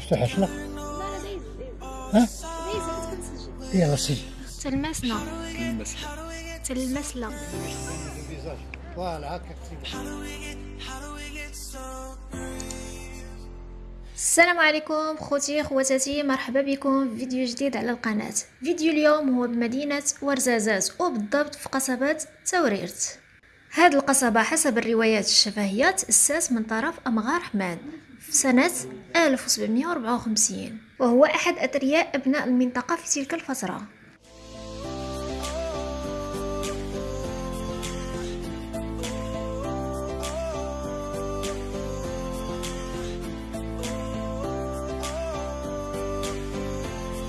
مفتوحة شنو؟ لا لا ها؟ يلا سجل تلمسنا. تلمسنا. فوالا السلام عليكم خوتي خواتاتي. مرحبا بكم في فيديو جديد على القناة. فيديو اليوم هو بمدينة ورزازات وبالضبط في قصبة توريرت. هاد القصبة حسب الروايات الشفهية تأسس من طرف أمغار حمان في سنة 1754 وهو أحد أثرياء أبناء المنطقة في تلك الفترة.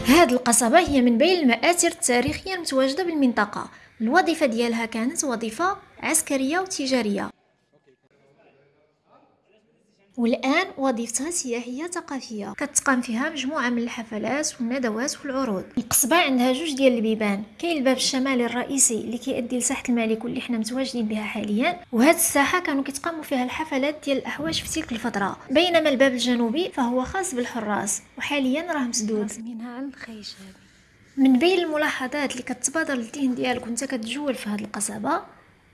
هاد القصبة هي من بين المآثر التاريخية المتواجدة بالمنطقة. الوظيفة ديالها كانت وظيفة عسكرية وتجارية. والآن وظيفتها سياحية ثقافية كتقام فيها مجموعة من الحفلات والندوات والعروض. القصبة عندها جوج ديال البيبان. كاين الباب الشمالي الرئيسي اللي كيؤدي لساحة الملك واللي حنا متواجدين بها حاليا. وهاد الساحة كانوا كيتقاموا فيها الحفلات ديال الأحواش في تلك الفترة. بينما الباب الجنوبي فهو خاص بالحراس وحاليا راه مسدود. منها عن الخيشب من بين الملاحظات اللي كتبادر للذهن ديالك وانت كتجول في هذه القصبة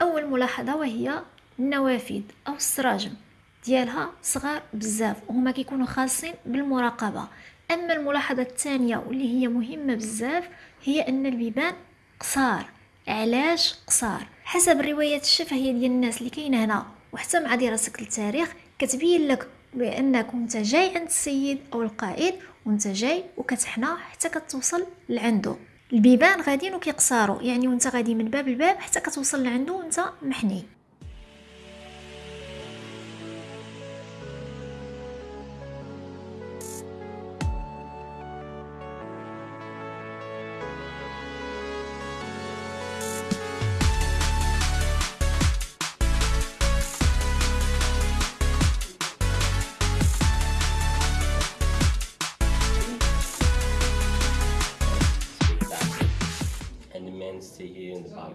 أول ملاحظة وهي النوافذ أو السراجم ديالها صغار بزاف وهما كيكونوا خاصين بالمراقبة. أما الملاحظة الثانية واللي هي مهمة بزاف هي أن البيبان قصار. علاش قصار؟ حسب الروايات الشفهية ديال الناس اللي كاينة هنا وحتى مع دراستك للتاريخ كتبين لك بانك أنت جاي عند السيد أو القائد وأنت جاي وكتحنى حتى كتوصل لعندو البيبان غاديين وكيقصاروا يعني وانت غادي من باب الباب حتى كتوصل لعندو وانت محني.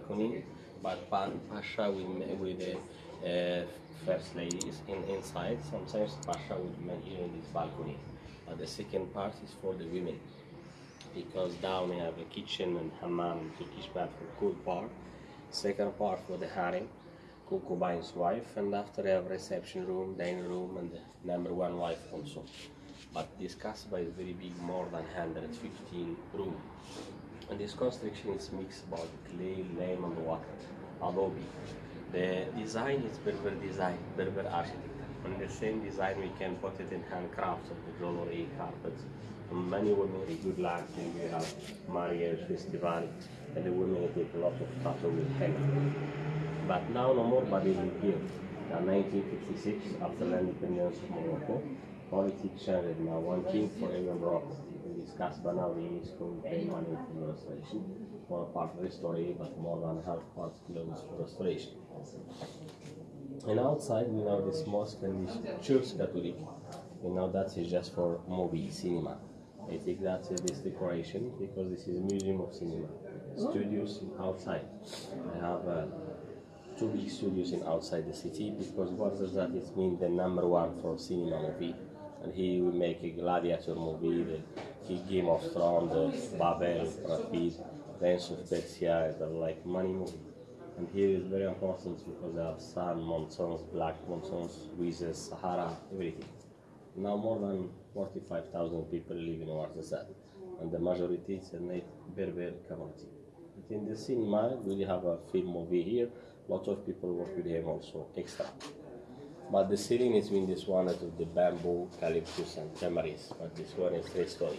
Balcony. But Pa- Pasha meet with the uh, first ladies in inside. Sometimes Pasha will meet here in this balcony. But the second part is for the women because down we have a kitchen and hammam and Turkish bath for cool part. Second part for the harem, concubine's wife, and after have reception room, dining room, and the number one wife also. But this kasbah is very big, more than 115 room. And this construction is mixed about clay, lime, and water, adobe. The design is Berber design, Berber architecture. And the same design we can put it in handcrafts of the jewelry, carpets. And many women good luck we have marriage festival, and the women take a lot of tattoo with henna. But now no more body live here. In 1956, after the independence of Morocco, politics changed. Now one king for every Morocco. We but now the UNESCO will pay money for the restoration. One part restoration, but more than half part closed for restoration. And outside we know this mosque and this church Catholic. You know that is just for movie cinema. I think that's uh, this decoration because this is a museum of cinema. Studios outside. I have uh, two big studios in outside the city because what does that it mean the number one for cinema movie and he will make a gladiator movie the the game of thrones babel rapid prince of persia the like money movie and here is very important because they have sun monsoons black monsoons with sahara everything now more than 45,000 people live in Ouarzazate and the majority is a Berber community but in the cinema, we have a film movie here. Lots of people work with him also extra. But the ceiling is in this one out of the bamboo, eucalyptus, and tamarisk. But this one is three story.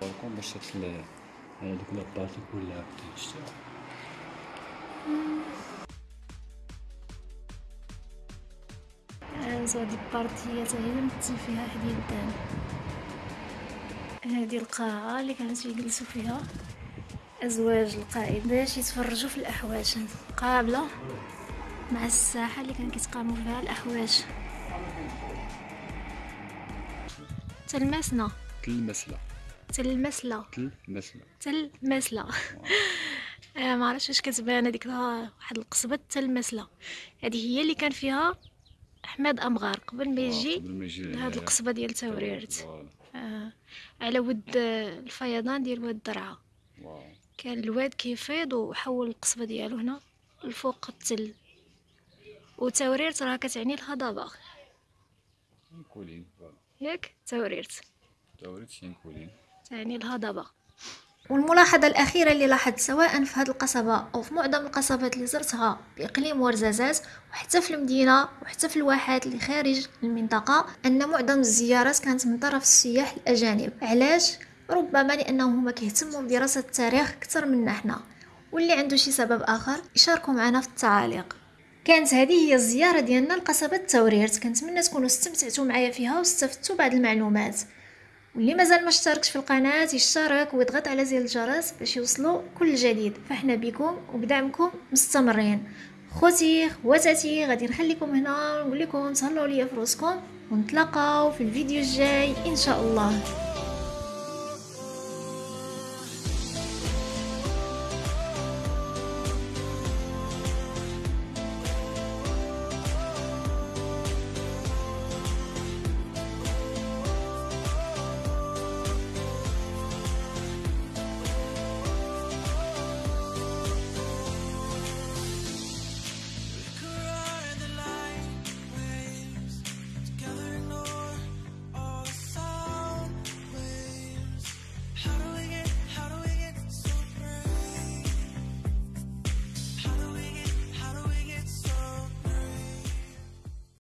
بالكون باش تطلع هذوك لابارتي كلها بتشتغل كانت هاد البارتيات هي مثل فيها حديد الدم هذه القاعة اللي كانت يجلسوا فيها. أزواج القائد باش يتفرجوا في الأحواش قابلة مع الساحة اللي كان كيتقاموا فيها الأحواش تلمسنا. تلمسلة تلمسلة تلمسلة تلمسلة آه ما عرفتش واش كتبان هذيك واحد القصبة تلمسلة هذه هي اللي كان فيها أحمد أمغار. قبل ما يجي لهاد القصبة ديال توريرت. آه على ود الفيضان ديال واد درعا كان الواد كيفيض وحول القصبة ديالو هنا الفوق التل. وتوريرت راه كتعني الهضبة. ياك توريرت. توريت شين كولين تعني الهضبة. والملاحظة الأخيرة اللي لاحظت سواء في هذه القصبة أو في معظم القصبات اللي زرتها بإقليم ورزازات وحتى في المدينة وحتى في الواحات اللي خارج المنطقة أن معظم الزيارات كانت من طرف السياح الأجانب. علاش؟ ربما لأنهم هما كيهتموا بدراسة التاريخ أكثر منا حنا واللي عنده شي سبب آخر يشاركوا معنا في التعاليق. كانت هذه هي الزيارة ديالنا لقصبة توريرت كنتمنى تكونوا استمتعتوا معايا فيها واستفدتوا بعض المعلومات. واللي مازال ما اشتركش في القناة يشترك ويضغط على زر الجرس باش يوصلوا كل جديد. فاحنا بكم وبدعمكم مستمرين. خوتي خواتاتي غادي نخليكم هنا ونقول لكم تهلاو ليا في روسكم ونتلاقاو في الفيديو الجاي إن شاء الله.